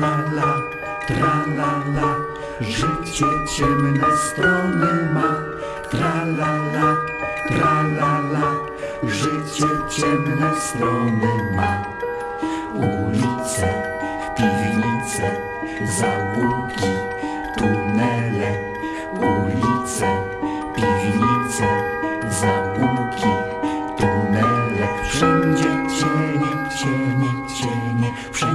la la, życie ciemne strony ma. Tra la la, tra la la, życie ciemne strony ma. Ulice, piwnice, załuki, tunele, ulice, piwnice, załuki, tunele, wszędzie cienie, cienie, cienie, wszędzie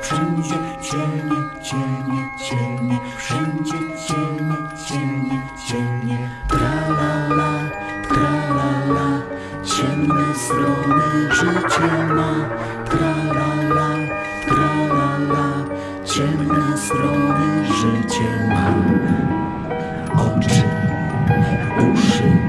wszędzie cienie, cienie, cienie, wszędzie cienie, cienie, cienie, tra la la, tra la la, ciemne strony życie ma, tra la la, tra la la, ciemne strony życie ma. Oczy, uszy,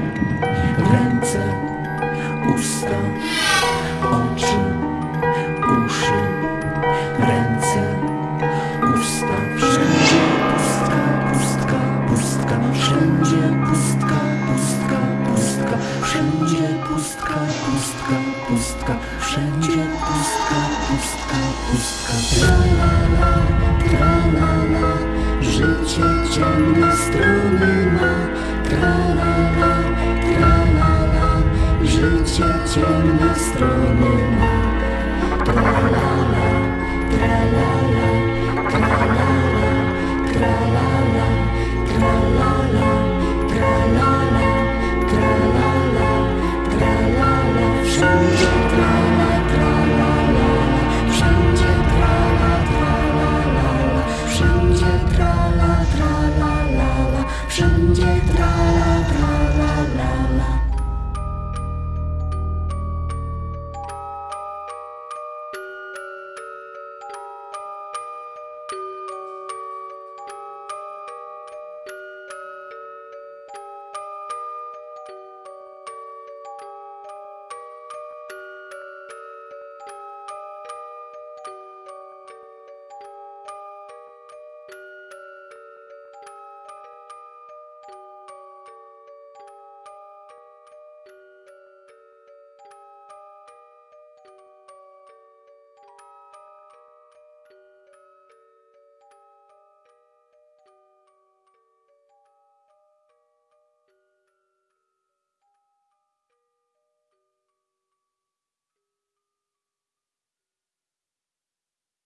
pustka, pustka, pustka, wszędzie pustka, pustka, pustka. Tra la la, tra la la, życie ciemne strony ma.